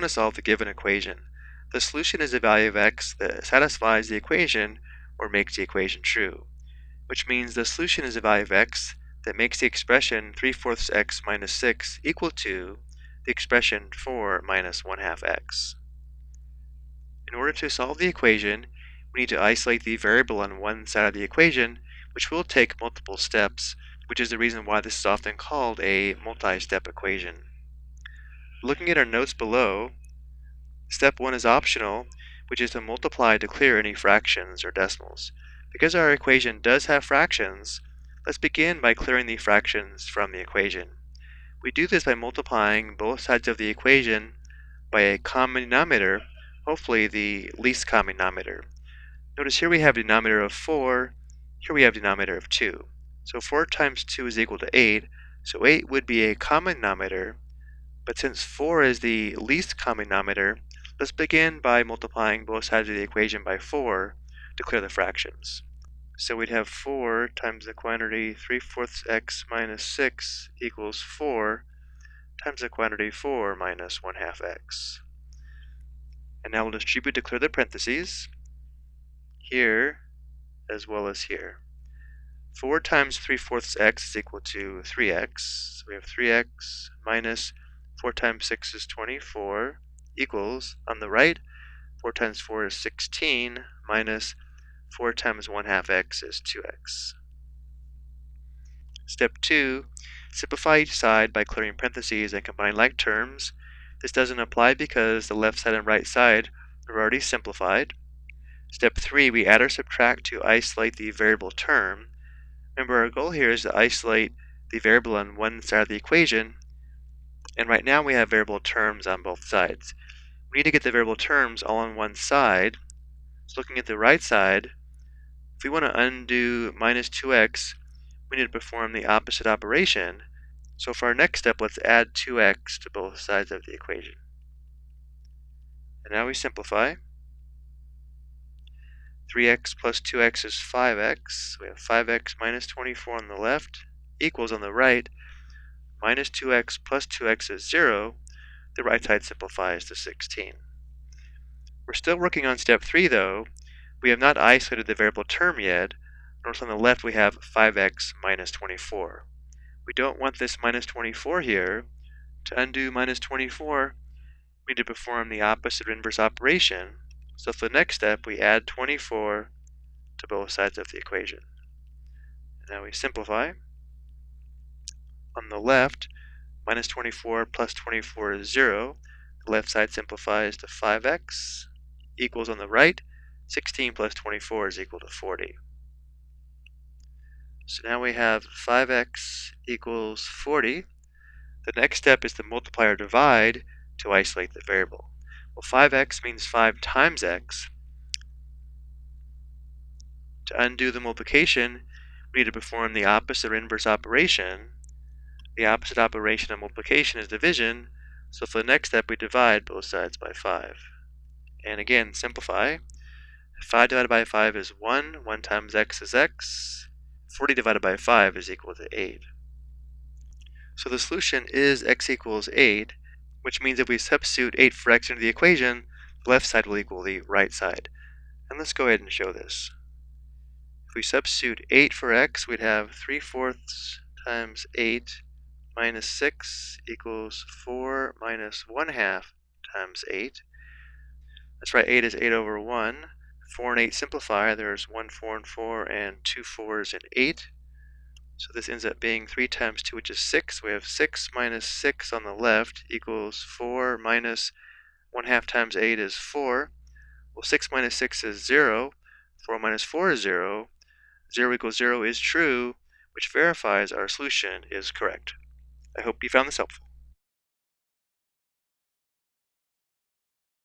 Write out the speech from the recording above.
want to solve the given equation. The solution is a value of x that satisfies the equation or makes the equation true, which means the solution is a value of x that makes the expression 3 fourths x minus 6 equal to the expression 4 minus 1 half x. In order to solve the equation, we need to isolate the variable on one side of the equation, which will take multiple steps, which is the reason why this is often called a multi-step equation. Looking at our notes below, step 1 is optional, which is to multiply to clear any fractions or decimals. Because our equation does have fractions, let's begin by clearing the fractions from the equation. We do this by multiplying both sides of the equation by a common denominator, hopefully the least common denominator. Notice here we have a denominator of 4, here we have a denominator of 2. So 4 times 2 is equal to 8, so 8 would be a common denominator, but since 4 is the least common denominator, let's begin by multiplying both sides of the equation by 4 to clear the fractions. So we'd have 4 times the quantity 3 fourths x minus 6 equals 4 times the quantity 4 minus 1 half x. And now we'll distribute to clear the parentheses here as well as here. 4 times 3 fourths x is equal to 3x. So we have 3x minus 4 times 6 is 24 equals, on the right, 4 times 4 is 16 minus 4 times 1 half x is 2x. Step 2, simplify each side by clearing parentheses and combining like terms. This doesn't apply because the left side and right side are already simplified. Step 3, we add or subtract to isolate the variable term. Remember our goal here is to isolate the variable on one side of the equation and right now we have variable terms on both sides. We need to get the variable terms all on one side. So looking at the right side, if we want to undo minus 2x, we need to perform the opposite operation. So for our next step, let's add 2x to both sides of the equation. And now we simplify. 3x plus 2x is 5x. We have 5x minus 24 on the left equals on the right minus 2x plus 2x is 0, the right side simplifies to 16. We're still working on step 3 though. We have not isolated the variable term yet. Notice on the left we have 5x minus 24. We don't want this minus 24 here. To undo minus 24, we need to perform the opposite inverse operation. So for the next step, we add 24 to both sides of the equation. Now we simplify. On the left, minus 24 plus 24 is 0. The left side simplifies to 5x equals on the right. 16 plus 24 is equal to 40. So now we have 5x equals 40. The next step is to multiply or divide to isolate the variable. Well, 5x means 5 times x. To undo the multiplication, we need to perform the opposite or inverse operation the opposite operation of multiplication is division, so for the next step we divide both sides by 5. And again, simplify. 5 divided by 5 is 1, 1 times x is x, 40 divided by 5 is equal to 8. So the solution is x equals 8, which means if we substitute 8 for x into the equation, the left side will equal the right side. And let's go ahead and show this. If we substitute 8 for x, we'd have 3 fourths times 8 minus 6 equals 4 minus 1 half times 8. That's right, 8 is 8 over 1. 4 and 8 simplify. There's 1 4 and 4 and 2 4s and 8. So this ends up being 3 times 2, which is 6. We have 6 minus 6 on the left equals 4 minus 1 half times 8 is 4. Well, 6 minus 6 is 0. 4 minus 4 is 0. 0 equals 0 is true, which verifies our solution is correct. I hope you found this helpful.